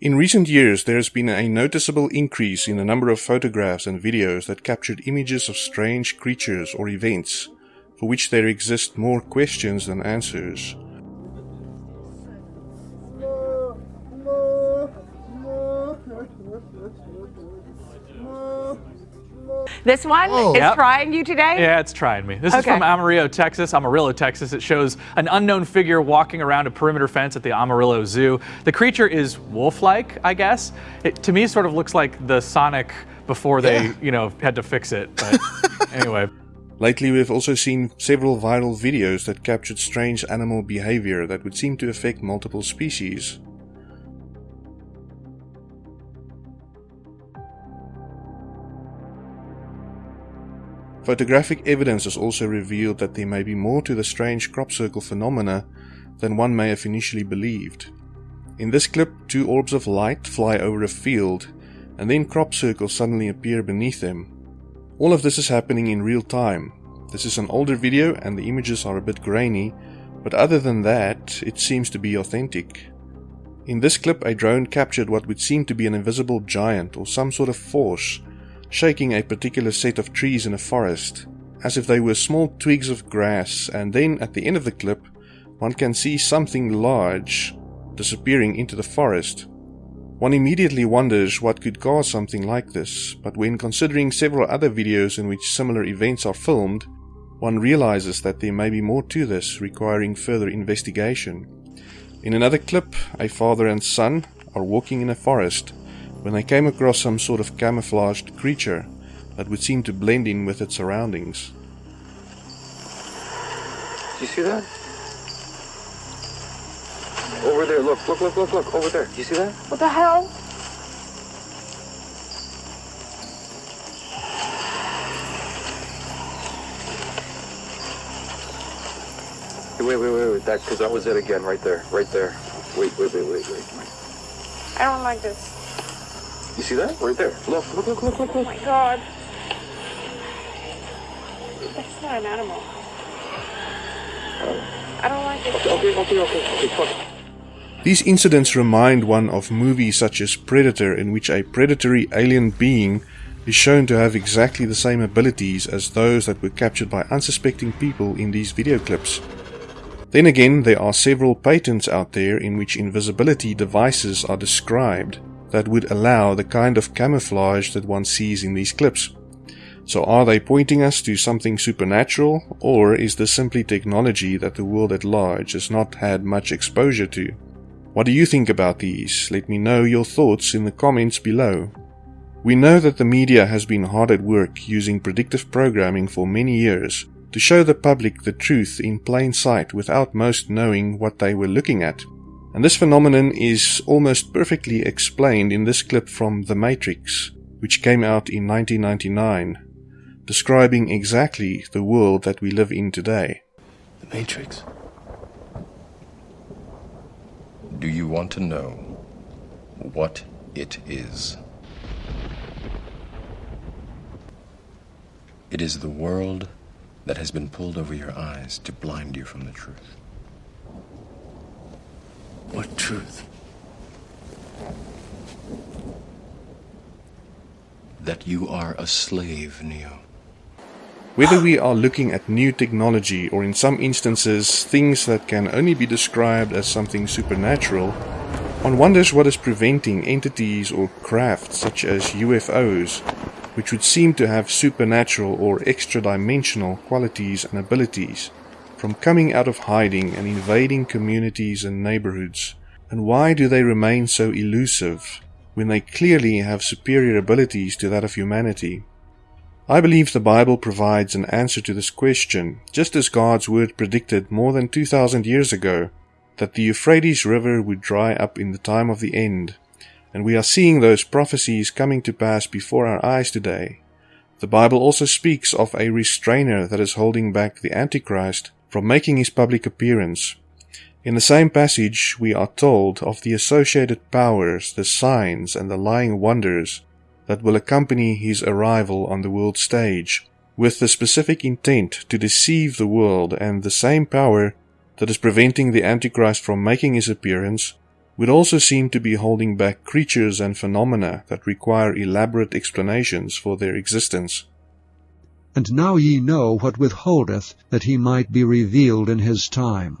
In recent years, there has been a noticeable increase in the number of photographs and videos that captured images of strange creatures or events, for which there exist more questions than answers. This one Oh. is Yep. trying you today? Yeah, it's trying me. This is from Amarillo, Texas. Amarillo, Texas. It shows an unknown figure walking around a perimeter fence at the Amarillo Zoo. The creature is wolf-like, I guess. It, to me, sort of looks like the Sonic before they, Yeah. you know, had to fix it. But anyway, Lately, we've also seen several viral videos that captured strange animal behavior that would seem to affect multiple species. Photographic evidence has also revealed that there may be more to the strange crop circle phenomena than one may have initially believed. In this clip, two orbs of light fly over a field, and then crop circles suddenly appear beneath them. All of this is happening in real time. This is an older video and the images are a bit grainy, but other than that, it seems to be authentic. In this clip, a drone captured what would seem to be an invisible giant or some sort of force shaking a particular set of trees in a forest, as if they were small twigs of grass, and then at the end of the clip, one can see something large disappearing into the forest. One immediately wonders what could cause something like this, but when considering several other videos in which similar events are filmed, one realizes that there may be more to this requiring further investigation. In another clip, a father and son are walking in a forest when they came across some sort of camouflaged creature that would seem to blend in with its surroundings. Do you see that? Over there, look, look, look, look, look, over there. Do you see that? What the hell? Wait, wait, wait, wait, that, because that was it again, right there, right there. Wait, wait, wait, wait, wait, wait. I don't like this. You see that? Right there. Look, look, look, look, look, Oh my god. That's not an animal. I don't like it. Okay, okay, okay, okay, okay, fuck. These incidents remind one of movies such as Predator, in which a predatory alien being is shown to have exactly the same abilities as those that were captured by unsuspecting people in these video clips. Then again, there are several patents out there in which invisibility devices are described that would allow the kind of camouflage that one sees in these clips. So are they pointing us to something supernatural, or is this simply technology that the world at large has not had much exposure to? What do you think about these? Let me know your thoughts in the comments below. We know that the media has been hard at work using predictive programming for many years to show the public the truth in plain sight without most knowing what they were looking at. And this phenomenon is almost perfectly explained in this clip from The Matrix, which came out in 1999, describing exactly the world that we live in today. The Matrix. Do you want to know what it is? It is the world that has been pulled over your eyes to blind you from the truth. What truth? That you are a slave, Neo. Whether we are looking at new technology or in some instances things that can only be described as something supernatural, one wonders what is preventing entities or craft such as UFOs, which would seem to have supernatural or extra dimensional qualities and abilities, from coming out of hiding and invading communities and neighborhoods. And why do they remain so elusive when they clearly have superior abilities to that of humanity? I believe the Bible provides an answer to this question, just as God's word predicted more than 2000 years ago that the Euphrates River would dry up in the time of the end, and we are seeing those prophecies coming to pass before our eyes today. The Bible also speaks of a restrainer that is holding back the Antichrist from making his public appearance. In the same passage, we are told of the associated powers, the signs, and the lying wonders that will accompany his arrival on the world stage, with the specific intent to deceive the world and the same power that is preventing the Antichrist from making his appearance would also seem to be holding back creatures and phenomena that require elaborate explanations for their existence. And now ye know what withholdeth, that he might be revealed in his time.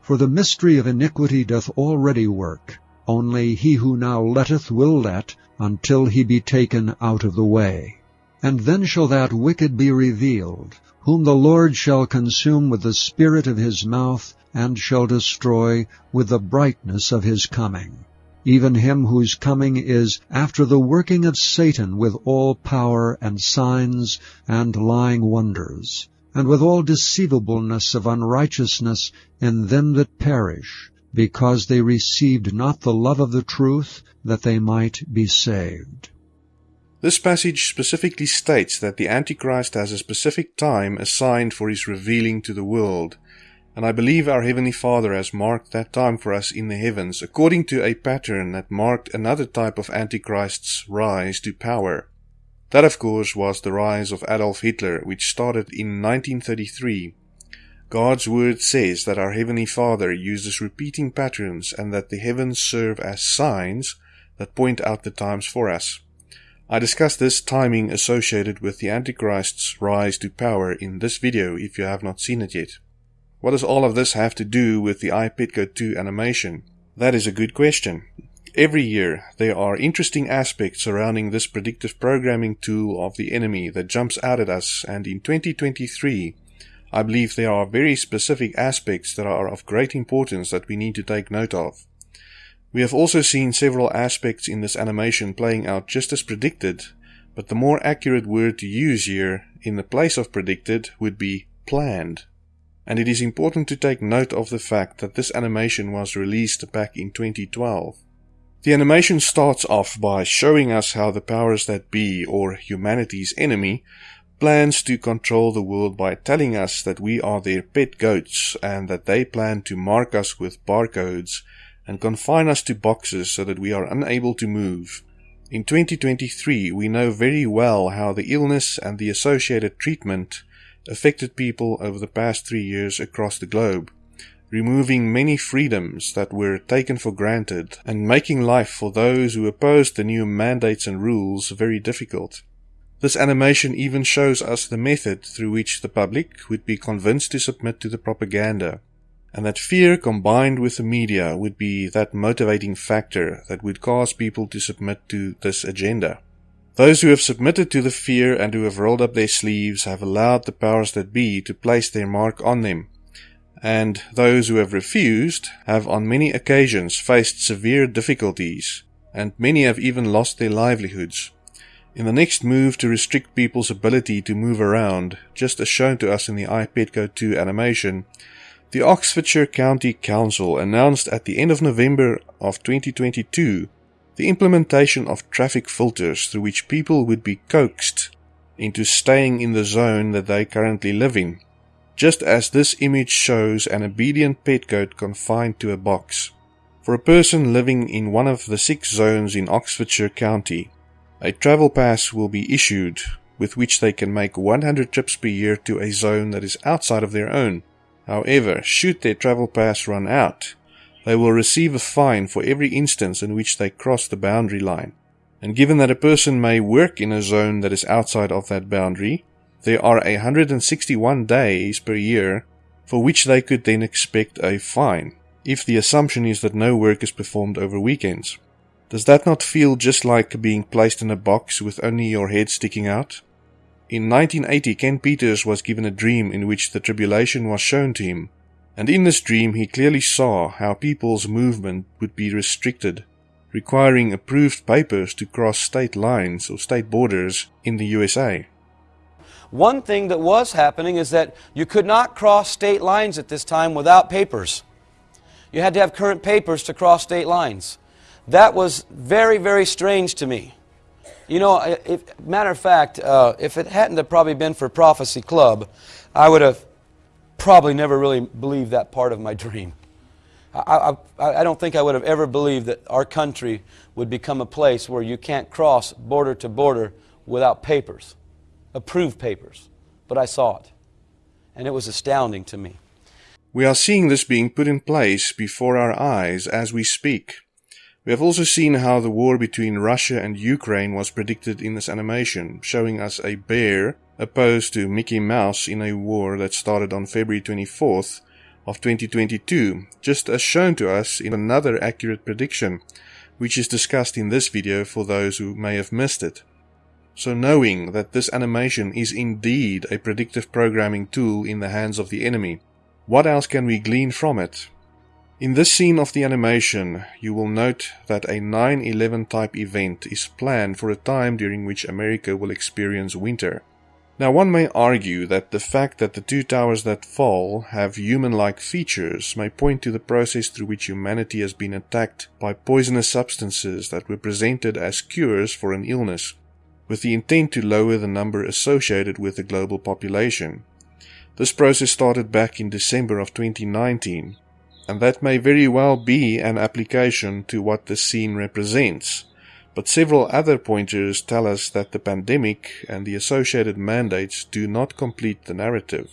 For the mystery of iniquity doth already work, only he who now letteth will let, until he be taken out of the way. And then shall that wicked be revealed, whom the Lord shall consume with the spirit of his mouth, and shall destroy with the brightness of his coming. Even him whose coming is after the working of Satan with all power and signs and lying wonders, and with all deceivableness of unrighteousness in them that perish, because they received not the love of the truth, that they might be saved. This passage specifically states that the Antichrist has a specific time assigned for his revealing to the world, and I believe our Heavenly Father has marked that time for us in the heavens according to a pattern that marked another type of Antichrist's rise to power. That, of course, was the rise of Adolf Hitler, which started in 1933. God's Word says that our Heavenly Father uses repeating patterns and that the heavens serve as signs that point out the times for us. I discuss this timing associated with the Antichrist's rise to power in this video if you have not seen it yet. What does all of this have to do with the I Pet Goat 2 animation? That is a good question. Every year, there are interesting aspects surrounding this predictive programming tool of the enemy that jumps out at us, and in 2023, I believe there are very specific aspects that are of great importance that we need to take note of. We have also seen several aspects in this animation playing out just as predicted, but the more accurate word to use here, in the place of predicted, would be planned and it is important to take note of the fact that this animation was released back in 2012. The animation starts off by showing us how the powers that be, or humanity's enemy, plans to control the world by telling us that we are their pet goats and that they plan to mark us with barcodes and confine us to boxes so that we are unable to move. In 2023, we know very well how the illness and the associated treatment affected people over the past three years across the globe, removing many freedoms that were taken for granted and making life for those who opposed the new mandates and rules very difficult. This animation even shows us the method through which the public would be convinced to submit to the propaganda, and that fear combined with the media would be that motivating factor that would cause people to submit to this agenda. Those who have submitted to the fear and who have rolled up their sleeves have allowed the powers that be to place their mark on them. And those who have refused have on many occasions faced severe difficulties, and many have even lost their livelihoods. In the next move to restrict people's ability to move around, just as shown to us in the I Pet Goat 2 animation, the Oxfordshire County Council announced at the end of November of 2022 the implementation of traffic filters through which people would be coaxed into staying in the zone that they currently live in, just as this image shows an obedient pet goat confined to a box. For a person living in one of the six zones in Oxfordshire County, a travel pass will be issued with which they can make 100 trips per year to a zone that is outside of their own. However, should their travel pass run out, they will receive a fine for every instance in which they cross the boundary line. And given that a person may work in a zone that is outside of that boundary, there are 161 days per year for which they could then expect a fine, if the assumption is that no work is performed over weekends. Does that not feel just like being placed in a box with only your head sticking out? In 1980, Ken Peters was given a dream in which the tribulation was shown to him, and in this dream he clearly saw how people's movement would be restricted, requiring approved papers to cross state lines or state borders in the USA. One thing that was happening is that you could not cross state lines at this time without papers. You had to have current papers to cross state lines. That was very, very strange to me. You know, if, matter of fact, uh, if it hadn't have probably been for Prophecy Club, I would have probably never really believed that part of my dream. I, I, I, don't think I would have ever believed that our country would become a place where you can't cross border to border without papers, approved papers. But I saw it, and it was astounding to me. We are seeing this being put in place before our eyes as we speak. We have also seen how the war between Russia and Ukraine was predicted in this animation, showing us a bear opposed to Mickey Mouse in a war that started on February 24th of 2022, just as shown to us in another accurate prediction, which is discussed in this video for those who may have missed it. So knowing that this animation is indeed a predictive programming tool in the hands of the enemy, what else can we glean from it? In this scene of the animation, you will note that a 9-11 type event is planned for a time during which America will experience winter. Now one may argue that the fact that the two towers that fall have human-like features may point to the process through which humanity has been attacked by poisonous substances that were presented as cures for an illness, with the intent to lower the number associated with the global population. This process started back in December of 2019, and that may very well be an application to what the scene represents. But several other pointers tell us that the pandemic and the associated mandates do not complete the narrative.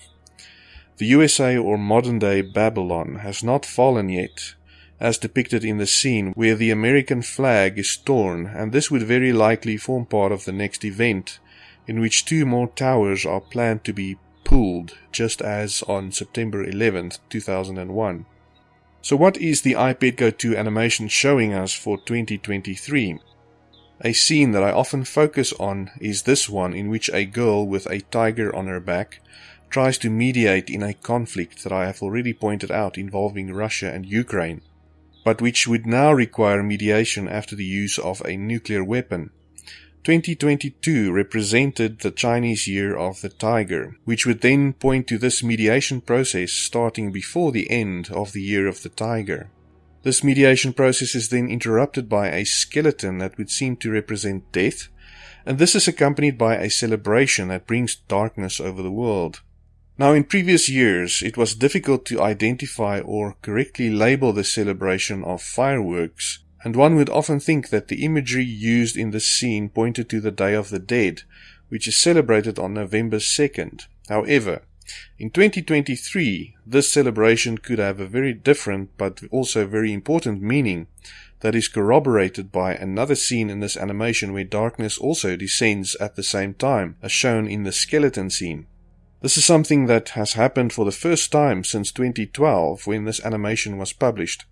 The USA or modern day Babylon has not fallen yet, as depicted in the scene where the American flag is torn, and this would very likely form part of the next event, in which two more towers are planned to be pulled, just as on September 11, 2001. So what is the I Pet Goat 2 animation showing us for 2023? A scene that I often focus on is this one in which a girl with a tiger on her back tries to mediate in a conflict that I have already pointed out involving Russia and Ukraine, but which would now require mediation after the use of a nuclear weapon. 2022 represented the Chinese Year of the Tiger, which would then point to this mediation process starting before the end of the Year of the Tiger. This mediation process is then interrupted by a skeleton that would seem to represent death, and this is accompanied by a celebration that brings darkness over the world. Now, in previous years, it was difficult to identify or correctly label the celebration of fireworks and one would often think that the imagery used in this scene pointed to the Day of the Dead, which is celebrated on November 2nd. However, in 2023, this celebration could have a very different but also very important meaning that is corroborated by another scene in this animation where darkness also descends at the same time, as shown in the skeleton scene. This is something that has happened for the first time since 2012 when this animation was published.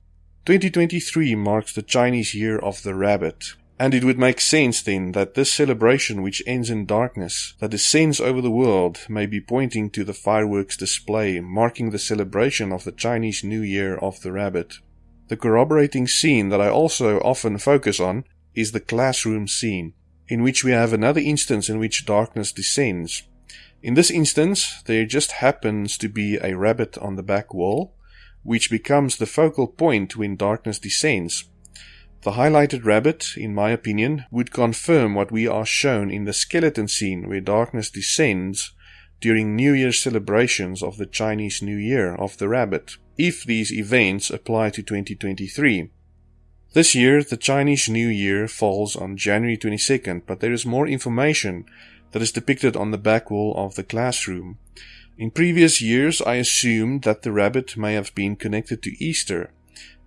2023 marks the Chinese Year of the Rabbit, and it would make sense then that this celebration, which ends in darkness, that descends over the world, may be pointing to the fireworks display marking the celebration of the Chinese New Year of the Rabbit. The corroborating scene that I also often focus on is the classroom scene, in which we have another instance in which darkness descends. In this instance, there just happens to be a rabbit on the back wall, which becomes the focal point when darkness descends. The highlighted rabbit, in my opinion, would confirm what we are shown in the skeleton scene where darkness descends during New Year's celebrations of the Chinese New Year of the rabbit, if these events apply to 2023. This year, the Chinese New Year falls on January 22nd, but there is more information that is depicted on the back wall of the classroom. In previous years, I assumed that the rabbit may have been connected to Easter,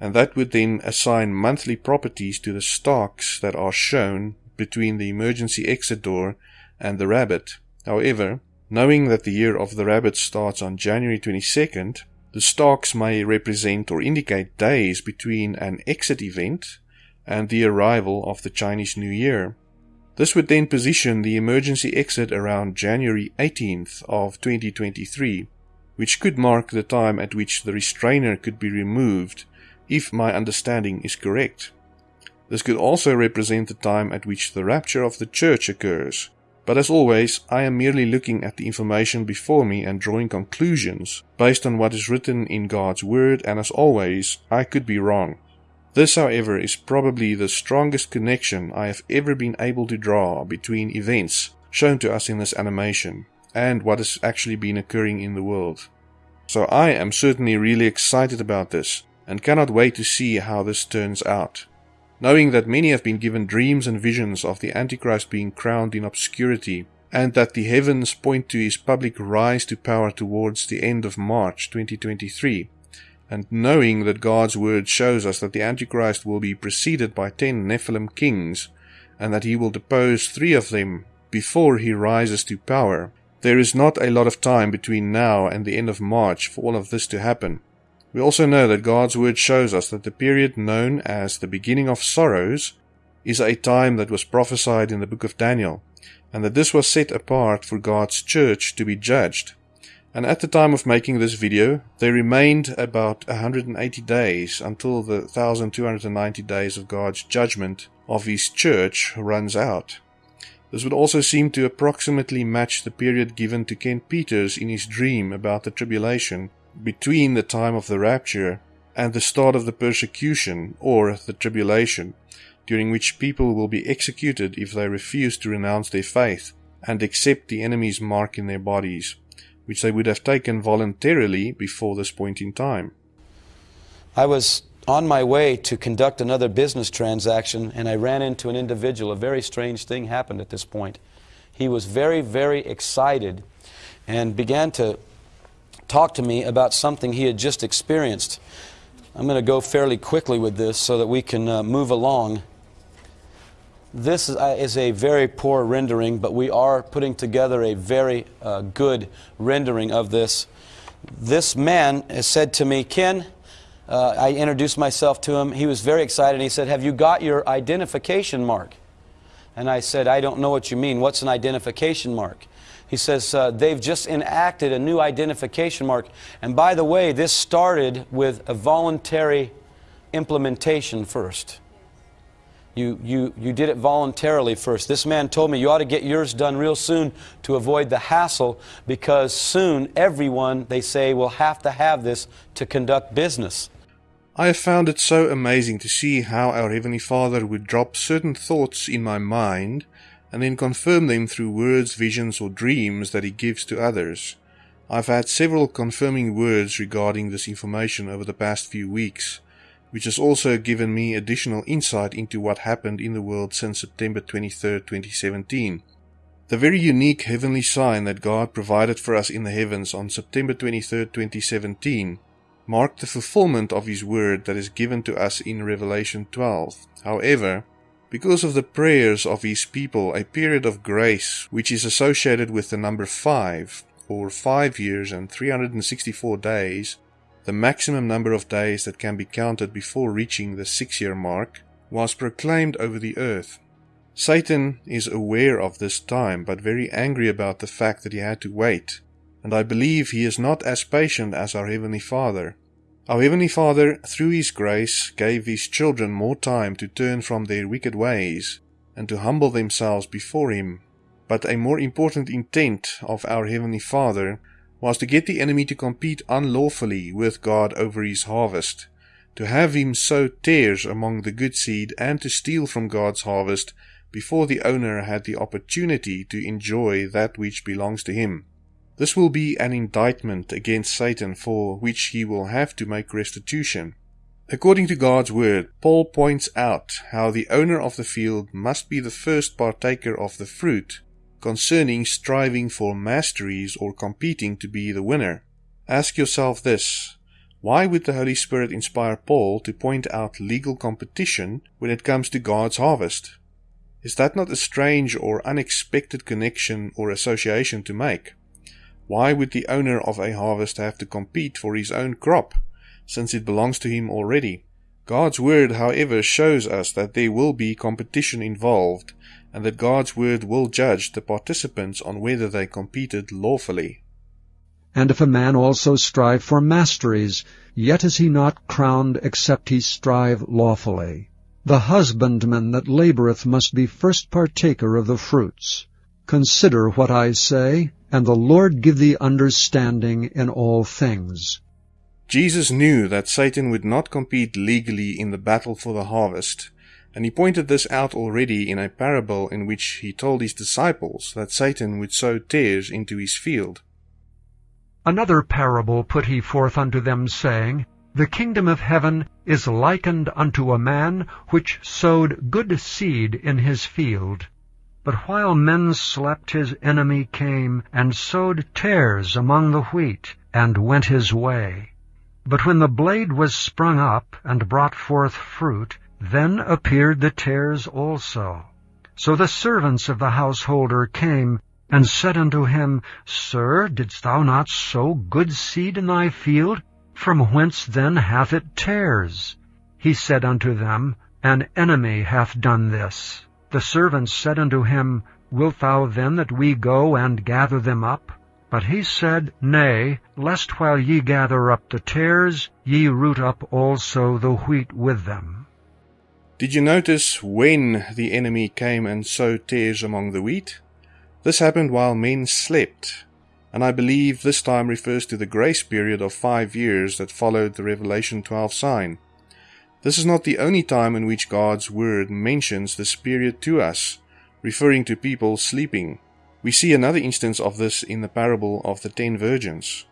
and that would then assign monthly properties to the stalks that are shown between the emergency exit door and the rabbit. However, knowing that the year of the rabbit starts on January 22nd, the stalks may represent or indicate days between an exit event and the arrival of the Chinese New Year. This would then position the emergency exit around January 18th of 2023, which could mark the time at which the restrainer could be removed if my understanding is correct. This could also represent the time at which the rapture of the church occurs. But as always, I am merely looking at the information before me and drawing conclusions based on what is written in God's Word, and as always, I could be wrong. This, however, is probably the strongest connection I have ever been able to draw between events shown to us in this animation and what has actually been occurring in the world. So I am certainly really excited about this and cannot wait to see how this turns out. Knowing that many have been given dreams and visions of the Antichrist being crowned in obscurity, and that the heavens point to his public rise to power towards the end of March 2023, and knowing that God's word shows us that the Antichrist will be preceded by ten Nephilim kings, and that he will depose three of them before he rises to power, there is not a lot of time between now and the end of March for all of this to happen. We also know that God's word shows us that the period known as the beginning of sorrows is a time that was prophesied in the book of Daniel, and that this was set apart for God's church to be judged. And at the time of making this video, there remained about 180 days until the 1290 days of God's judgment of His church runs out. This would also seem to approximately match the period given to Ken Peters in his dream about the tribulation between the time of the rapture and the start of the persecution or the tribulation, during which people will be executed if they refuse to renounce their faith and accept the enemy's mark in their bodies which they would have taken voluntarily before this point in time. I was on my way to conduct another business transaction and I ran into an individual. A very strange thing happened at this point. He was very, very excited and began to talk to me about something he had just experienced. I'm going to go fairly quickly with this so that we can uh, move along. This is, uh, a very poor rendering, but we are putting together a very uh, good rendering of this. This man said to me, Ken, uh, I introduced myself to him. He was very excited. He said, Have you got your identification mark? And I said, I don't know what you mean. What's an identification mark? He says, uh, They've just enacted a new identification mark. And by the way, this started with a voluntary implementation first. You, you, you did it voluntarily first. This man told me you ought to get yours done real soon to avoid the hassle because soon everyone, they say, will have to have this to conduct business. I have found it so amazing to see how our Heavenly Father would drop certain thoughts in my mind and then confirm them through words, visions, or dreams that He gives to others. I've had several confirming words regarding this information over the past few weeks which has also given me additional insight into what happened in the world since September 23, 2017. The very unique heavenly sign that God provided for us in the heavens on September 23, 2017 marked the fulfillment of His word that is given to us in Revelation 12. However, because of the prayers of His people, a period of grace, which is associated with the number 5, or 5 years and 364 days, the maximum number of days that can be counted before reaching the six year mark, was proclaimed over the earth. Satan is aware of this time, but very angry about the fact that he had to wait, and I believe he is not as patient as our Heavenly Father. Our Heavenly Father, through His grace, gave His children more time to turn from their wicked ways and to humble themselves before Him. But a more important intent of our Heavenly Father was to get the enemy to compete unlawfully with God over his harvest, to have him sow tares among the good seed, and to steal from God's harvest before the owner had the opportunity to enjoy that which belongs to him. This will be an indictment against Satan for which he will have to make restitution. According to God's word, Paul points out how the owner of the field must be the first partaker of the fruit concerning striving for masteries or competing to be the winner. Ask yourself this why would the Holy Spirit inspire Paul to point out legal competition when it comes to God's harvest? Is that not a strange or unexpected connection or association to make? Why would the owner of a harvest have to compete for his own crop, since it belongs to him already? God's word, however, shows us that there will be competition involved and that God's word will judge the participants on whether they competed lawfully. And if a man also strive for masteries, yet is he not crowned except he strive lawfully. The husbandman that laboureth must be first partaker of the fruits. Consider what I say, and the Lord give thee understanding in all things. Jesus knew that Satan would not compete legally in the battle for the harvest, and he pointed this out already in a parable in which he told his disciples that Satan would sow tares into his field. Another parable put he forth unto them, saying, The kingdom of heaven is likened unto a man which sowed good seed in his field. But while men slept, his enemy came and sowed tares among the wheat, and went his way. But when the blade was sprung up and brought forth fruit, then appeared the tares also. So the servants of the householder came and said unto him, Sir, didst thou not sow good seed in thy field? From whence then hath it tares? He said unto them, An enemy hath done this. The servants said unto him, Wilt thou then that we go and gather them up? But he said, Nay, lest while ye gather up the tares, ye root up also the wheat with them. Did you notice when the enemy came and sowed tares among the wheat? This happened while men slept, and I believe this time refers to the grace period of five years that followed the Revelation 12 sign. This is not the only time in which God's word mentions this period to us, referring to people sleeping. We see another instance of this in the parable of the ten virgins.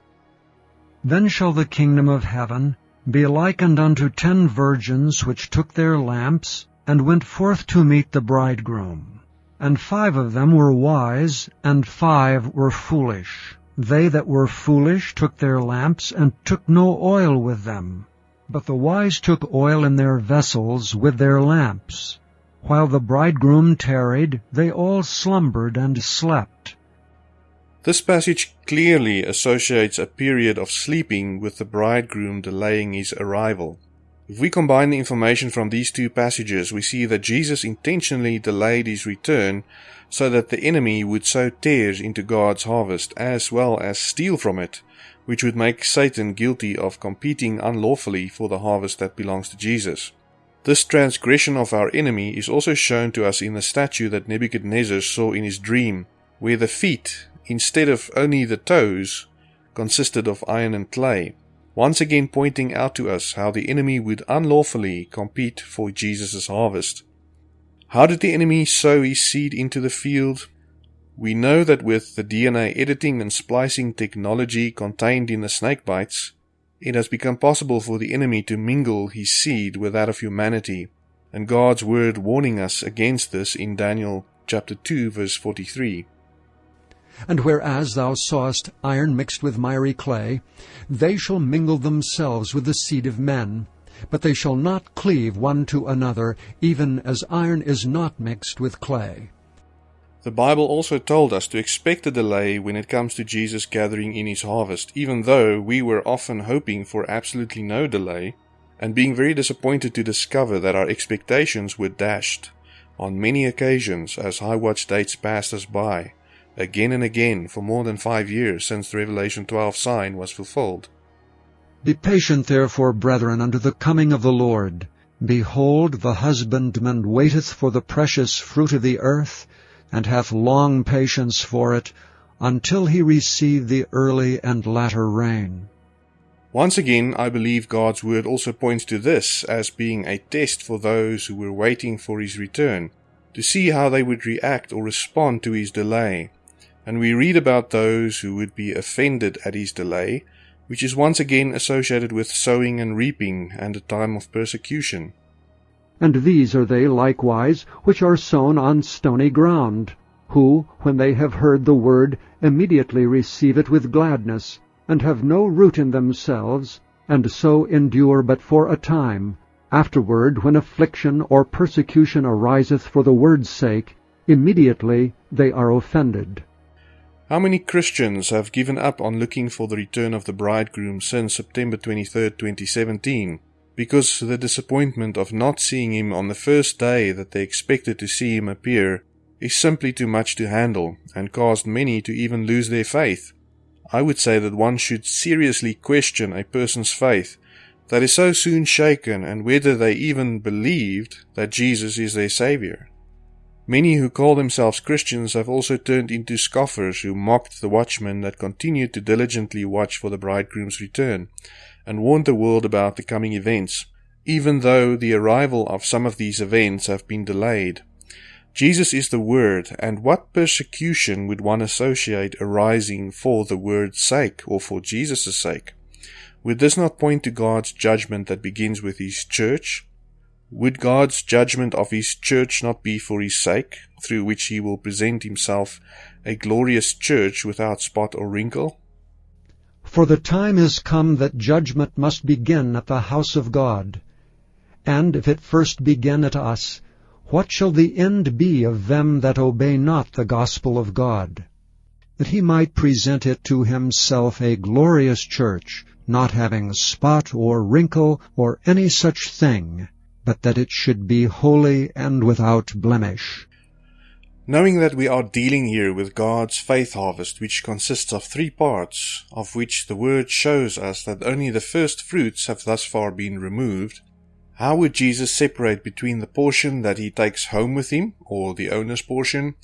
Then shall the kingdom of heaven be likened unto ten virgins which took their lamps, and went forth to meet the bridegroom. And five of them were wise, and five were foolish. They that were foolish took their lamps, and took no oil with them. But the wise took oil in their vessels with their lamps. While the bridegroom tarried, they all slumbered and slept. This passage clearly associates a period of sleeping with the bridegroom delaying his arrival. If we combine the information from these two passages, we see that Jesus intentionally delayed his return so that the enemy would sow tares into God's harvest as well as steal from it, which would make Satan guilty of competing unlawfully for the harvest that belongs to Jesus. This transgression of our enemy is also shown to us in the statue that Nebuchadnezzar saw in his dream, where the feet, instead of only the toes, consisted of iron and clay, once again pointing out to us how the enemy would unlawfully compete for Jesus' harvest. How did the enemy sow his seed into the field? We know that with the DNA editing and splicing technology contained in the snake bites, it has become possible for the enemy to mingle his seed with that of humanity, and God's word warning us against this in Daniel chapter 2 verse 43. And whereas thou sawest iron mixed with miry clay, they shall mingle themselves with the seed of men, but they shall not cleave one to another, even as iron is not mixed with clay. The Bible also told us to expect a delay when it comes to Jesus gathering in his harvest, even though we were often hoping for absolutely no delay and being very disappointed to discover that our expectations were dashed on many occasions as high watch dates passed us by, again and again for more than five years since the Revelation 12 sign was fulfilled. Be patient therefore, brethren, unto the coming of the Lord. Behold, the husbandman waiteth for the precious fruit of the earth, and hath long patience for it, until he receive the early and latter rain. Once again, I believe God's word also points to this as being a test for those who were waiting for his return, to see how they would react or respond to his delay. And we read about those who would be offended at his delay, which is once again associated with sowing and reaping and a time of persecution. And these are they likewise which are sown on stony ground, who, when they have heard the word, immediately receive it with gladness, and have no root in themselves, and so endure but for a time. Afterward, when affliction or persecution ariseth for the word's sake, immediately they are offended. How many Christians have given up on looking for the return of the bridegroom since September 23, 2017? Because the disappointment of not seeing him on the first day that they expected to see him appear is simply too much to handle and caused many to even lose their faith. I would say that one should seriously question a person's faith that is so soon shaken and whether they even believed that Jesus is their Savior. Many who call themselves Christians have also turned into scoffers who mocked the watchmen that continued to diligently watch for the bridegroom's return and warned the world about the coming events, even though the arrival of some of these events have been delayed. Jesus is the Word, and what persecution would one associate arising for the Word's sake or for Jesus' sake? Would this not point to God's judgment that begins with His church? Would God's judgment of His church not be for His sake, through which He will present Himself a glorious church without spot or wrinkle? For the time is come that judgment must begin at the house of God. And if it first begin at us, what shall the end be of them that obey not the gospel of God? That he might present it to himself a glorious church, not having spot or wrinkle or any such thing, but that it should be holy and without blemish. Knowing that we are dealing here with God's faith harvest, which consists of three parts, of which the Word shows us that only the first fruits have thus far been removed, how would Jesus separate between the portion that he takes home with him, or the owner's portion,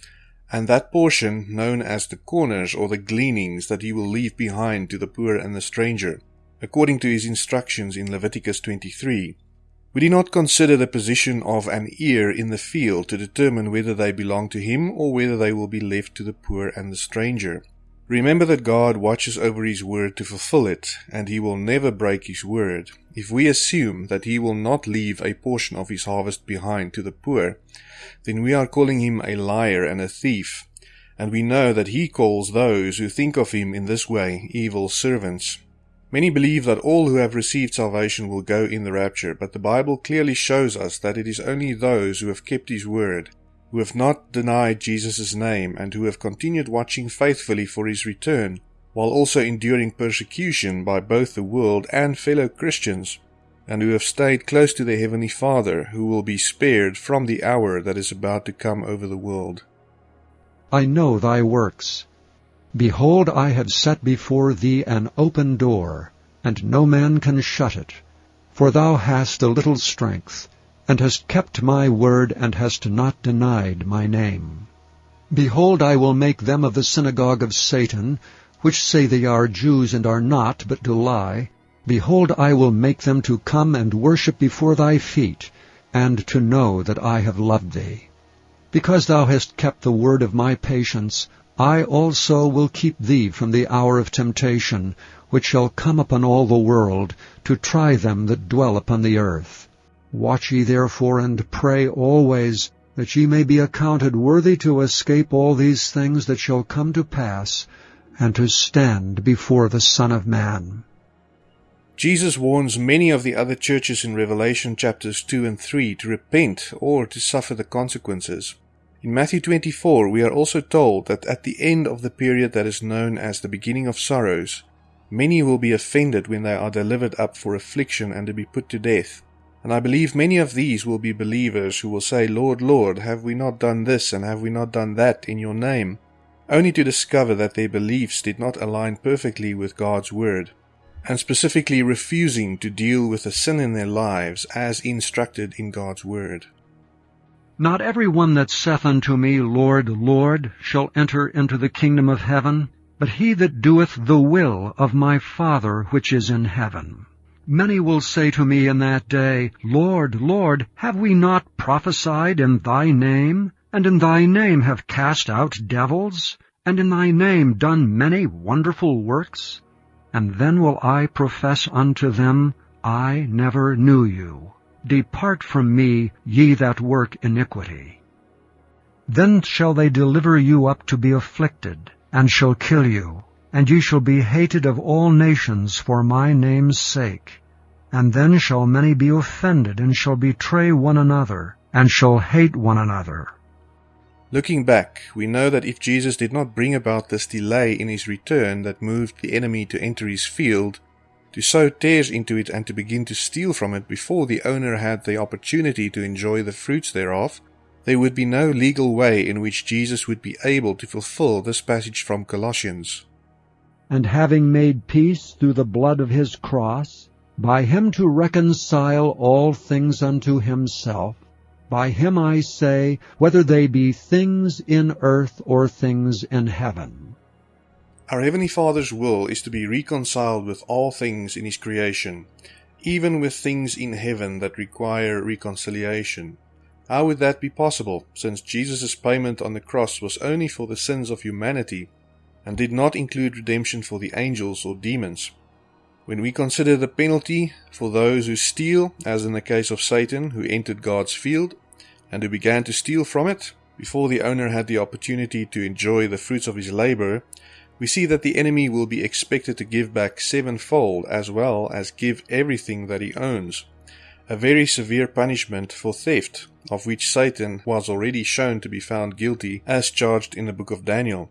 and that portion known as the corners or the gleanings that he will leave behind to the poor and the stranger, according to his instructions in Leviticus 23? Would do not consider the position of an ear in the field to determine whether they belong to him or whether they will be left to the poor and the stranger? Remember that God watches over his word to fulfill it, and he will never break his word. If we assume that he will not leave a portion of his harvest behind to the poor, then we are calling him a liar and a thief, and we know that he calls those who think of him in this way evil servants. Many believe that all who have received salvation will go in the rapture, but the Bible clearly shows us that it is only those who have kept His word, who have not denied Jesus' name, and who have continued watching faithfully for His return, while also enduring persecution by both the world and fellow Christians, and who have stayed close to their Heavenly Father, who will be spared from the hour that is about to come over the world. I know thy works Behold, I have set before thee an open door, and no man can shut it. For thou hast a little strength, and hast kept my word, and hast not denied my name. Behold, I will make them of the synagogue of Satan, which say they are Jews and are not, but do lie. Behold, I will make them to come and worship before thy feet, and to know that I have loved thee. Because thou hast kept the word of my patience, I also will keep thee from the hour of temptation, which shall come upon all the world, to try them that dwell upon the earth. Watch ye therefore and pray always, that ye may be accounted worthy to escape all these things that shall come to pass, and to stand before the Son of Man. Jesus warns many of the other churches in Revelation chapters 2 and 3 to repent or to suffer the consequences. In Matthew 24, we are also told that at the end of the period that is known as the beginning of sorrows, many will be offended when they are delivered up for affliction and to be put to death. And I believe many of these will be believers who will say, Lord, Lord, have we not done this and have we not done that in your name? Only to discover that their beliefs did not align perfectly with God's word, and specifically refusing to deal with the sin in their lives as instructed in God's word. Not every one that saith unto me, Lord, Lord, shall enter into the kingdom of heaven, but he that doeth the will of my Father which is in heaven. Many will say to me in that day, Lord, Lord, have we not prophesied in thy name, and in thy name have cast out devils, and in thy name done many wonderful works? And then will I profess unto them, I never knew you. Depart from me, ye that work iniquity. Then shall they deliver you up to be afflicted, and shall kill you, and ye shall be hated of all nations for my name's sake. And then shall many be offended, and shall betray one another, and shall hate one another. Looking back, we know that if Jesus did not bring about this delay in his return that moved the enemy to enter his field, to sow tares into it and to begin to steal from it before the owner had the opportunity to enjoy the fruits thereof, there would be no legal way in which Jesus would be able to fulfill this passage from Colossians. And having made peace through the blood of his cross, by him to reconcile all things unto himself, by him I say, whether they be things in earth or things in heaven. Our Heavenly Father's will is to be reconciled with all things in His creation, even with things in heaven that require reconciliation. How would that be possible, since Jesus' payment on the cross was only for the sins of humanity and did not include redemption for the angels or demons? When we consider the penalty for those who steal, as in the case of Satan, who entered God's field and who began to steal from it, before the owner had the opportunity to enjoy the fruits of his labor, we see that the enemy will be expected to give back sevenfold as well as give everything that he owns. A very severe punishment for theft, of which Satan was already shown to be found guilty as charged in the book of Daniel.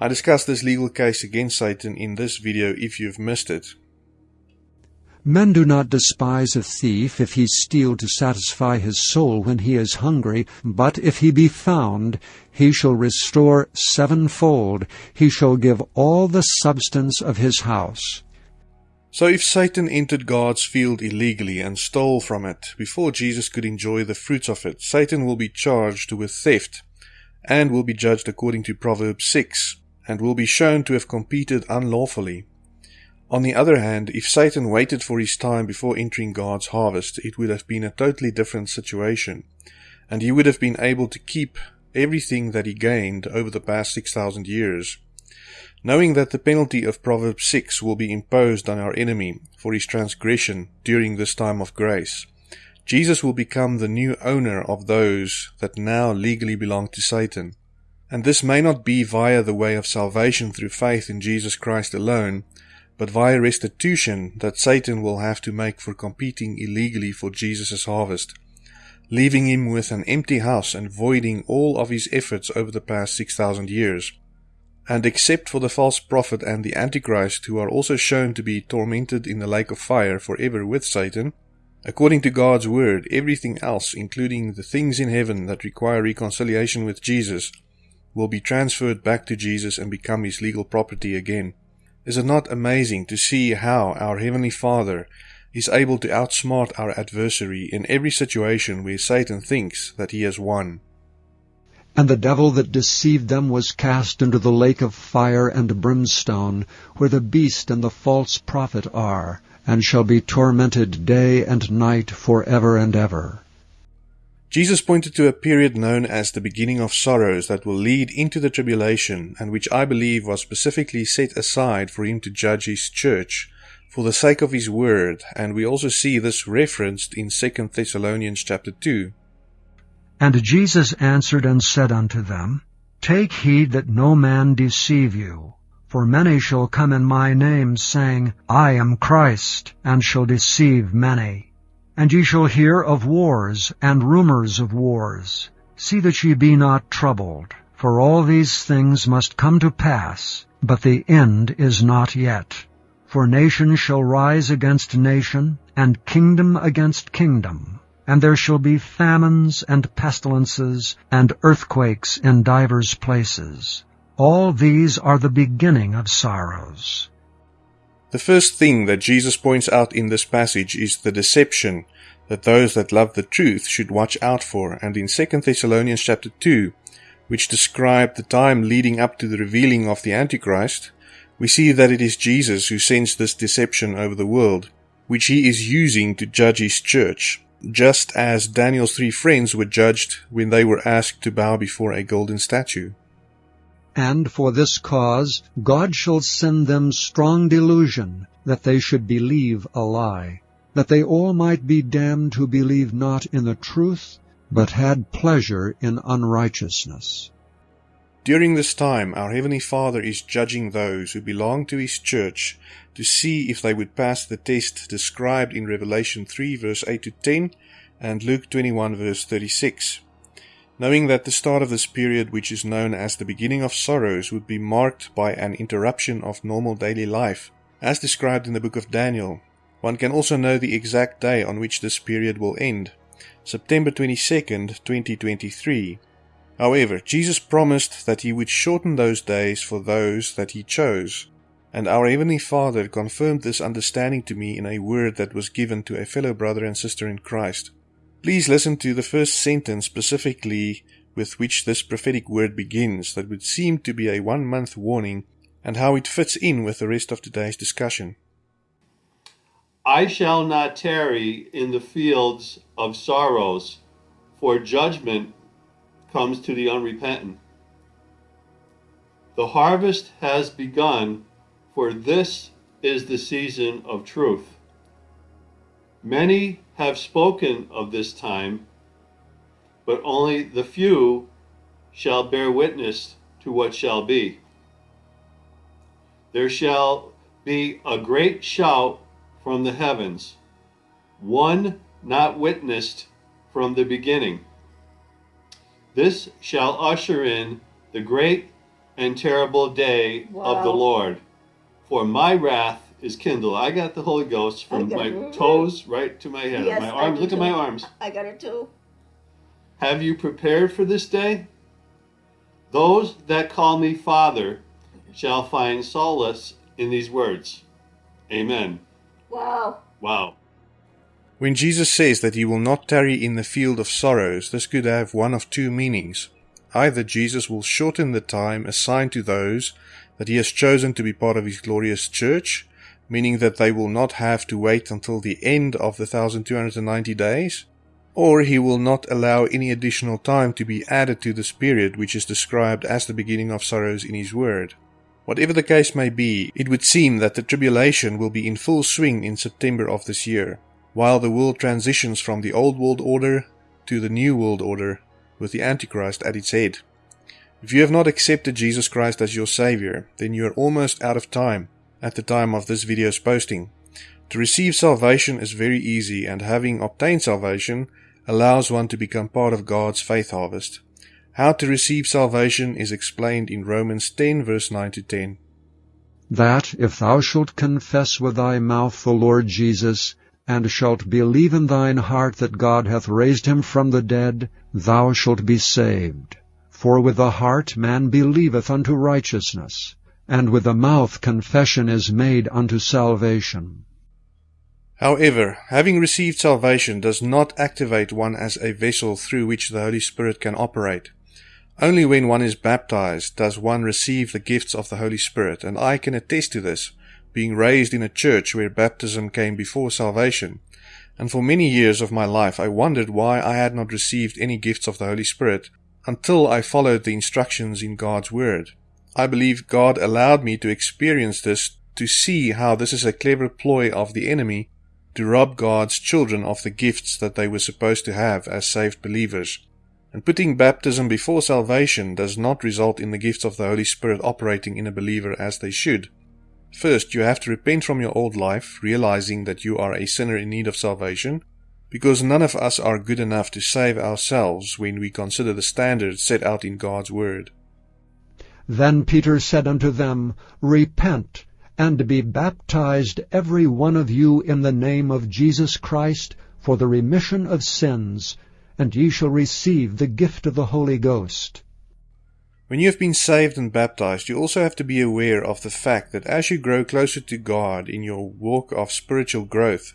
I discuss this legal case against Satan in this video if you've missed it. Men do not despise a thief if he steal to satisfy his soul when he is hungry, but if he be found, he shall restore sevenfold, he shall give all the substance of his house. So if Satan entered God's field illegally and stole from it before Jesus could enjoy the fruits of it, Satan will be charged with theft and will be judged according to Proverbs 6 and will be shown to have competed unlawfully. On the other hand, if Satan waited for his time before entering God's harvest, it would have been a totally different situation, and he would have been able to keep everything that he gained over the past 6,000 years. Knowing that the penalty of Proverbs 6 will be imposed on our enemy for his transgression during this time of grace, Jesus will become the new owner of those that now legally belong to Satan. And this may not be via the way of salvation through faith in Jesus Christ alone, but via restitution that Satan will have to make for competing illegally for Jesus' harvest, leaving him with an empty house and voiding all of his efforts over the past 6,000 years. And except for the false prophet and the Antichrist, who are also shown to be tormented in the lake of fire forever with Satan, according to God's word, everything else, including the things in heaven that require reconciliation with Jesus, will be transferred back to Jesus and become his legal property again. Is it not amazing to see how our Heavenly Father is able to outsmart our adversary in every situation where Satan thinks that he has won? And the devil that deceived them was cast into the lake of fire and brimstone, where the beast and the false prophet are, and shall be tormented day and night for ever and ever. Jesus pointed to a period known as the beginning of sorrows that will lead into the tribulation and which I believe was specifically set aside for him to judge his church for the sake of his word and we also see this referenced in 2 Thessalonians chapter 2. And Jesus answered and said unto them, Take heed that no man deceive you. For many shall come in my name, saying, I am Christ, and shall deceive many. And ye shall hear of wars and rumors of wars. See that ye be not troubled, for all these things must come to pass, but the end is not yet. For nation shall rise against nation, and kingdom against kingdom. And there shall be famines and pestilences and earthquakes in divers places. All these are the beginning of sorrows. The first thing that Jesus points out in this passage is the deception that those that love the truth should watch out for, and in 2 Thessalonians chapter 2, which describe the time leading up to the revealing of the Antichrist, we see that it is Jesus who sends this deception over the world, which he is using to judge his church, just as Daniel's three friends were judged when they were asked to bow before a golden statue. And for this cause God shall send them strong delusion, that they should believe a lie, that they all might be damned who believe not in the truth, but had pleasure in unrighteousness. During this time, our Heavenly Father is judging those who belong to His church to see if they would pass the test described in Revelation 3 verse 8 to 10 and Luke 21 verse 36 knowing that the start of this period, which is known as the beginning of sorrows, would be marked by an interruption of normal daily life, as described in the book of Daniel. One can also know the exact day on which this period will end, September 22nd, 2023. However, Jesus promised that he would shorten those days for those that he chose, and our Heavenly Father confirmed this understanding to me in a word that was given to a fellow brother and sister in Christ. Please listen to the first sentence specifically with which this prophetic word begins, that would seem to be a one month warning, and how it fits in with the rest of today's discussion. I shall not tarry in the fields of sorrows, for judgment comes to the unrepentant. The harvest has begun, for this is the season of truth. Many have spoken of this time, but only the few shall bear witness to what shall be. there shall be a great shout from the heavens, one not witnessed from the beginning. This shall usher in the great and terrible day of the Lord. For my wrath is kindled. I got the Holy Ghost from my it. toes right to my head. Yes, my arms. do Look at my arms. I got it too. Have you prepared for this day? Those that call me Father shall find solace in these words. Amen. Wow. Wow. When Jesus says that he will not tarry in the field of sorrows, this could have one of two meanings. Either Jesus will shorten the time assigned to those that he has chosen to be part of his glorious church, meaning that they will not have to wait until the end of the 1290 days, or he will not allow any additional time to be added to this period which is described as the beginning of sorrows in his word. Whatever the case may be, it would seem that the tribulation will be in full swing in September of this year, while the world transitions from the old world order to the new world order with the Antichrist at its head. If you have not accepted Jesus Christ as your Savior, then you are almost out of time at the time of this video's posting. To receive salvation is very easy, and having obtained salvation allows one to become part of God's faith harvest. How to receive salvation is explained in Romans 10 verse 9 to 10. that if thou shalt confess with thy mouth the Lord Jesus, and shalt believe in thine heart that God hath raised him from the dead, thou shalt be saved. For with the heart man believeth unto righteousness, and with the mouth confession is made unto salvation. However, having received salvation does not activate one as a vessel through which the Holy Spirit can operate. Only when one is baptized does one receive the gifts of the Holy Spirit, and I can attest to this, being raised in a church where baptism came before salvation. And for many years of my life I wondered why I had not received any gifts of the Holy Spirit until I followed the instructions in God's Word. I believe God allowed me to experience this to see how this is a clever ploy of the enemy to rob God's children of the gifts that they were supposed to have as saved believers. And putting baptism before salvation does not result in the gifts of the Holy Spirit operating in a believer as they should. First, you have to repent from your old life, realizing that you are a sinner in need of salvation, because none of us are good enough to save ourselves when we consider the standards set out in God's Word. Then Peter said unto them, Repent, and be baptized every one of you in the name of Jesus Christ for the remission of sins, and ye shall receive the gift of the Holy Ghost. When you have been saved and baptized, you also have to be aware of the fact that as you grow closer to God in your walk of spiritual growth,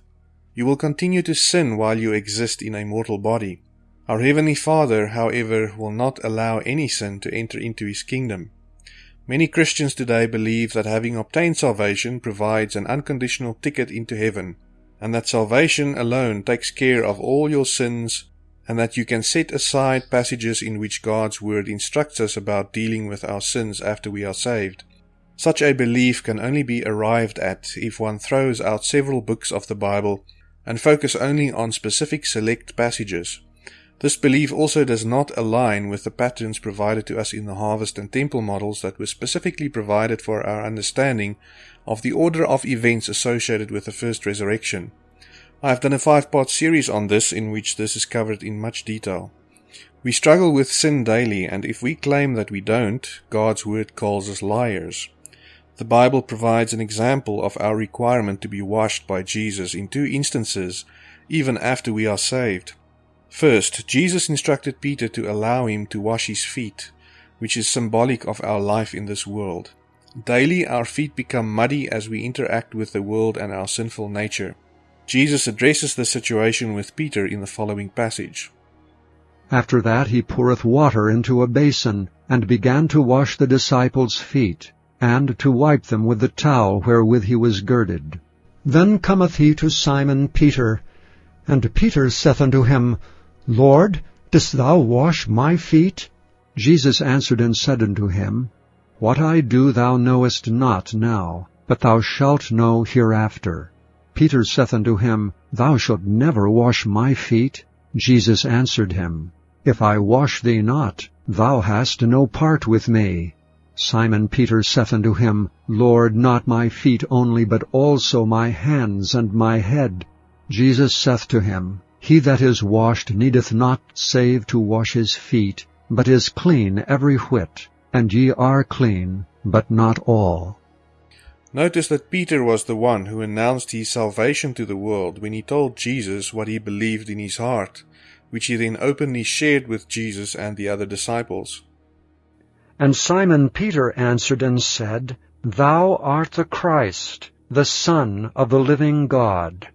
you will continue to sin while you exist in a mortal body. Our Heavenly Father, however, will not allow any sin to enter into His kingdom. Many Christians today believe that having obtained salvation provides an unconditional ticket into heaven, and that salvation alone takes care of all your sins, and that you can set aside passages in which God's Word instructs us about dealing with our sins after we are saved. Such a belief can only be arrived at if one throws out several books of the Bible and focus only on specific select passages. This belief also does not align with the patterns provided to us in the harvest and temple models that were specifically provided for our understanding of the order of events associated with the first resurrection. I have done a five part series on this in which this is covered in much detail. We struggle with sin daily, and if we claim that we don't, God's word calls us liars. The Bible provides an example of our requirement to be washed by Jesus in two instances, even after we are saved. First, Jesus instructed Peter to allow him to wash his feet, which is symbolic of our life in this world. Daily, our feet become muddy as we interact with the world and our sinful nature. Jesus addresses the situation with Peter in the following passage. After that he poureth water into a basin, and began to wash the disciples' feet, and to wipe them with the towel wherewith he was girded. Then cometh he to Simon Peter, and Peter saith unto him, Lord, dost thou wash my feet? Jesus answered and said unto him, What I do thou knowest not now, but thou shalt know hereafter. Peter saith unto him, Thou shalt never wash my feet. Jesus answered him, If I wash thee not, thou hast no part with me. Simon Peter saith unto him, Lord, not my feet only, but also my hands and my head. Jesus saith to him, He that is washed needeth not save to wash his feet, but is clean every whit. And ye are clean, but not all. Notice that Peter was the one who announced his salvation to the world when he told Jesus what he believed in his heart, which he then openly shared with Jesus and the other disciples. And Simon Peter answered and said, Thou art the Christ, the Son of the living God.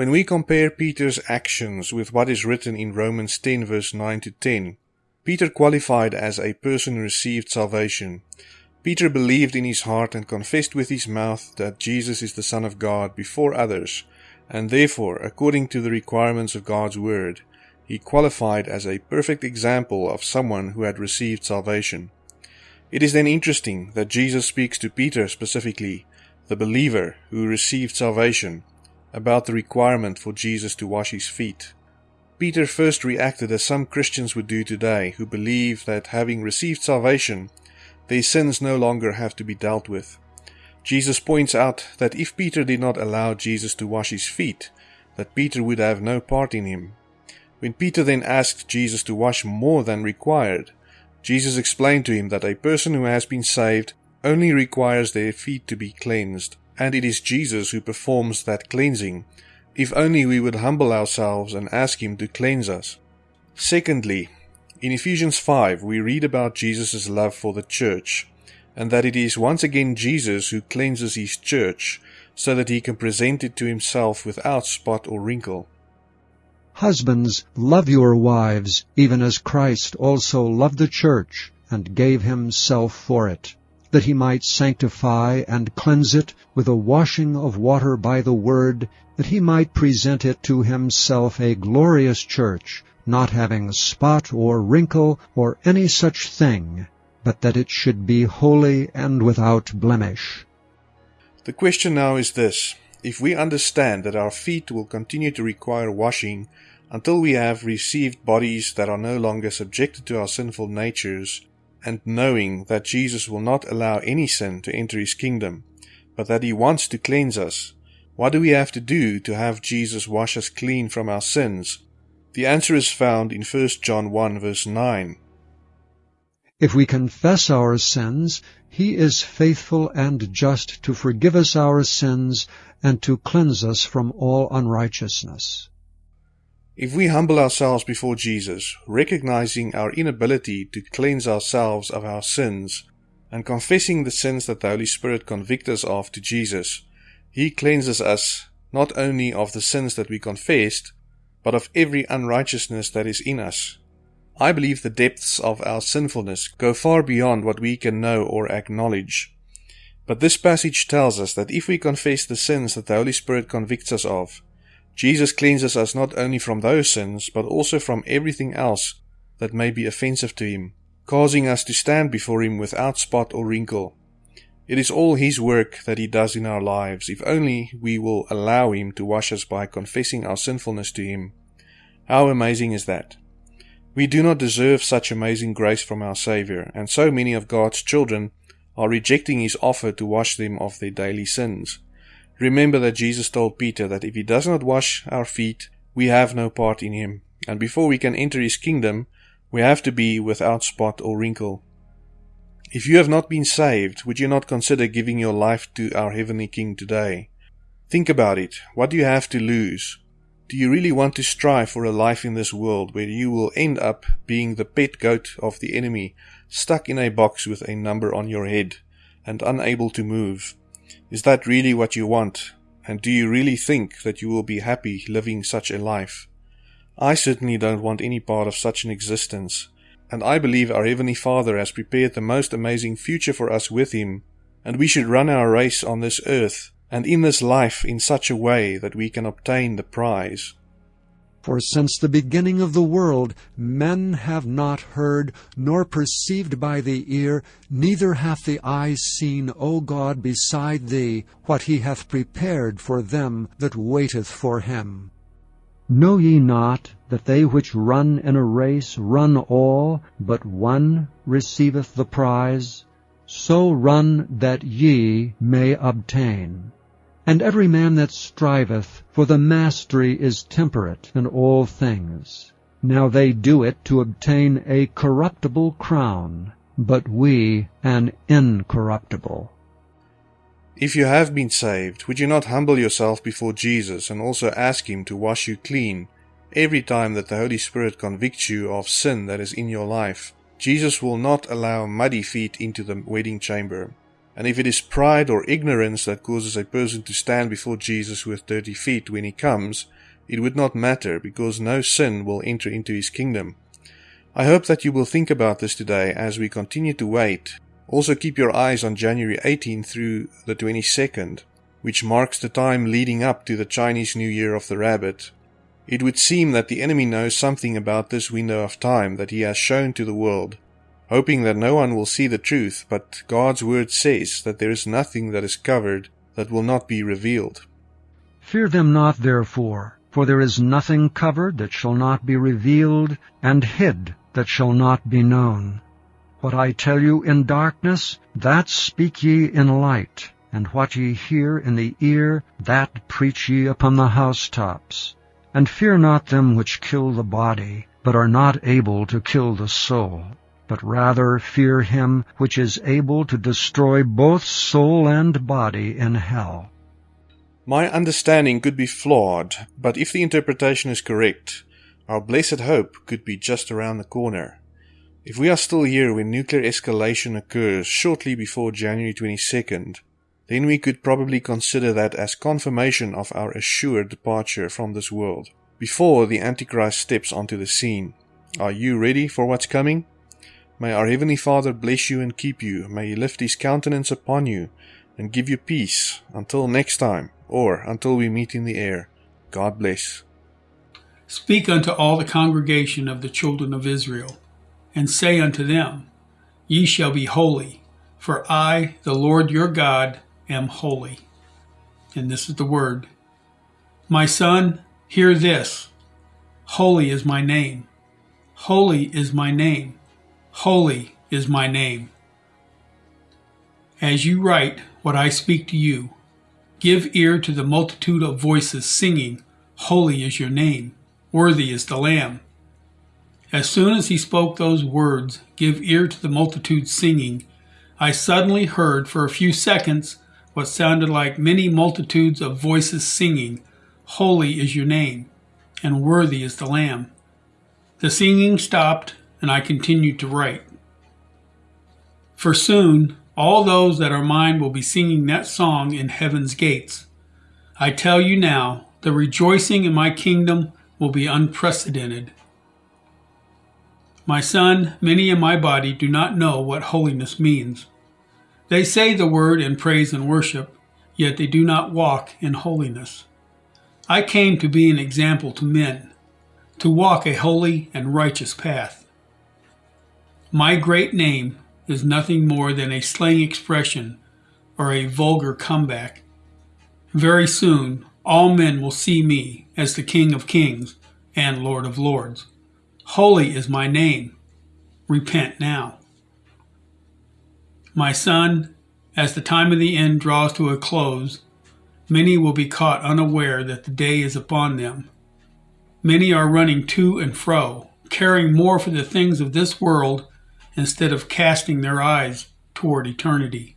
When we compare Peter's actions with what is written in Romans 10 verse 9 to 10, Peter qualified as a person who received salvation. Peter believed in his heart and confessed with his mouth that Jesus is the Son of God before others, and therefore, according to the requirements of God's Word, he qualified as a perfect example of someone who had received salvation. It is then interesting that Jesus speaks to Peter specifically, the believer who received salvation, about the requirement for Jesus to wash his feet. Peter first reacted as some Christians would do today, who believe that having received salvation, their sins no longer have to be dealt with. Jesus points out that if Peter did not allow Jesus to wash his feet, that Peter would have no part in him. When Peter then asked Jesus to wash more than required, Jesus explained to him that a person who has been saved only requires their feet to be cleansed, and it is Jesus who performs that cleansing, if only we would humble ourselves and ask Him to cleanse us. Secondly, in Ephesians 5 we read about Jesus' love for the church, and that it is once again Jesus who cleanses His church, so that He can present it to Himself without spot or wrinkle. Husbands, love your wives, even as Christ also loved the church, and gave himself for it, that he might sanctify and cleanse it with a washing of water by the word, that he might present it to himself a glorious church, not having spot or wrinkle or any such thing, but that it should be holy and without blemish. The question now is this. If we understand that our feet will continue to require washing until we have received bodies that are no longer subjected to our sinful natures, and knowing that Jesus will not allow any sin to enter his kingdom, but that he wants to cleanse us, what do we have to do to have Jesus wash us clean from our sins? The answer is found in 1 John 1 verse 9. If we confess our sins, he is faithful and just to forgive us our sins and to cleanse us from all unrighteousness. If we humble ourselves before Jesus, recognizing our inability to cleanse ourselves of our sins, and confessing the sins that the Holy Spirit convicts us of to Jesus, He cleanses us not only of the sins that we confessed, but of every unrighteousness that is in us. I believe the depths of our sinfulness go far beyond what we can know or acknowledge. But this passage tells us that if we confess the sins that the Holy Spirit convicts us of, Jesus cleanses us not only from those sins, but also from everything else that may be offensive to Him, causing us to stand before Him without spot or wrinkle. It is all His work that He does in our lives, if only we will allow Him to wash us by confessing our sinfulness to Him. How amazing is that? We do not deserve such amazing grace from our Saviour, and so many of God's children are rejecting His offer to wash them of their daily sins. Remember that Jesus told Peter that if he does not wash our feet, we have no part in him, and before we can enter his kingdom, we have to be without spot or wrinkle. If you have not been saved, would you not consider giving your life to our Heavenly King today? Think about it. What do you have to lose? Do you really want to strive for a life in this world where you will end up being the pet goat of the enemy, stuck in a box with a number on your head, and unable to move? Is that really what you want? And do you really think that you will be happy living such a life? I certainly don't want any part of such an existence, and I believe our Heavenly Father has prepared the most amazing future for us with Him, and we should run our race on this earth and in this life in such a way that we can obtain the prize. For since the beginning of the world men have not heard, nor perceived by the ear, neither hath the eye seen, O God, beside thee, what he hath prepared for them that waiteth for him. Know ye not that they which run in a race run all, but one receiveth the prize? so run that ye may obtain. And every man that striveth for the mastery is temperate in all things. Now they do it to obtain a corruptible crown, but we an incorruptible. If you have been saved, would you not humble yourself before Jesus and also ask Him to wash you clean every time that the Holy Spirit convicts you of sin that is in your life? Jesus will not allow muddy feet into the wedding chamber. And if it is pride or ignorance that causes a person to stand before Jesus with dirty feet when he comes, it would not matter because no sin will enter into his kingdom. I hope that you will think about this today as we continue to wait also keep your eyes on January 18 through the 22nd, which marks the time leading up to the Chinese New Year of the Rabbit. It would seem that the enemy knows something about this window of time that he has shown to the world, hoping that no one will see the truth, but God's word says that there is nothing that is covered that will not be revealed. Fear them not, therefore, for there is nothing covered that shall not be revealed, and hid that shall not be known. What I tell you in darkness, that speak ye in light, and what ye hear in the ear, that preach ye upon the housetops. And fear not them which kill the body, but are not able to kill the soul, but rather fear him which is able to destroy both soul and body in hell. My understanding could be flawed, but if the interpretation is correct, our blessed hope could be just around the corner. If we are still here when nuclear escalation occurs shortly before January 22nd, then we could probably consider that as confirmation of our assured departure from this world, before the Antichrist steps onto the scene. Are you ready for what's coming? May our Heavenly Father bless you and keep you. May He lift His countenance upon you and give you peace until next time, or until we meet in the air. God bless. Speak unto all the congregation of the children of Israel and say unto them, Ye shall be holy, for I, the Lord your God, am holy. And this is the word. My son, hear this. Holy is my name. Holy is my name. Holy is my name. As you write what I speak to you, give ear to the multitude of voices singing, Holy is your name, worthy is the Lamb. As soon as he spoke those words, give ear to the multitude singing, I suddenly heard for a few seconds what sounded like many multitudes of voices singing, Holy is your name, and worthy is the Lamb. The singing stopped, and I continued to write. For soon all those that are mine will be singing that song in heaven's gates. I tell you now, the rejoicing in my kingdom will be unprecedented. My son, many in my body do not know what holiness means. They say the word in praise and worship, yet they do not walk in holiness. I came to be an example to men, to walk a holy and righteous path. My great name is nothing more than a slang expression or a vulgar comeback. Very soon, all men will see me as the King of Kings and Lord of Lords. Holy is my name. Repent now. My son, as the time of the end draws to a close, many will be caught unaware that the day is upon them. Many are running to and fro, caring more for the things of this world instead of casting their eyes toward eternity.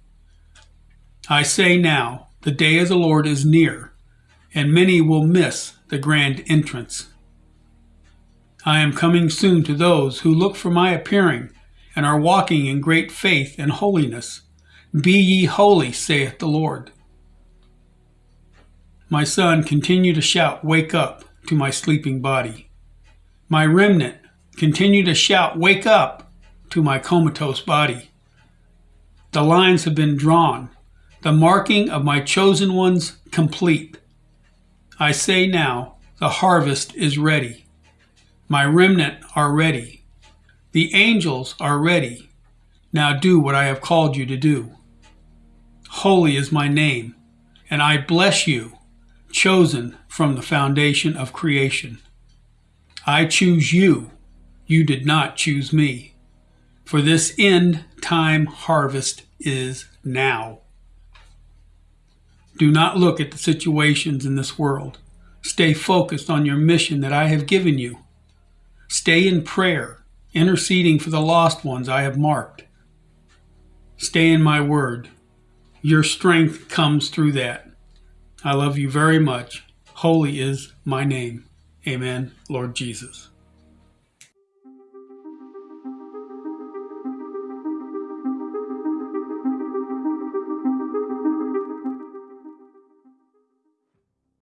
I say now, the day of the Lord is near, and many will miss the grand entrance. I am coming soon to those who look for my appearing and are walking in great faith and holiness. Be ye holy, saith the Lord. My son, continue to shout, Wake up to my sleeping body. My remnant, continue to shout, Wake up to my comatose body. The lines have been drawn, the marking of my chosen ones complete. I say now, the harvest is ready. My remnant are ready. The angels are ready. Now do what I have called you to do. Holy is my name, and I bless you, chosen from the foundation of creation. I choose you. You did not choose me. For this end time harvest is now. Do not look at the situations in this world. Stay focused on your mission that I have given you. Stay in prayer, interceding for the lost ones I have marked. Stay in my word. Your strength comes through that. I love you very much. Holy is my name. Amen, Lord Jesus.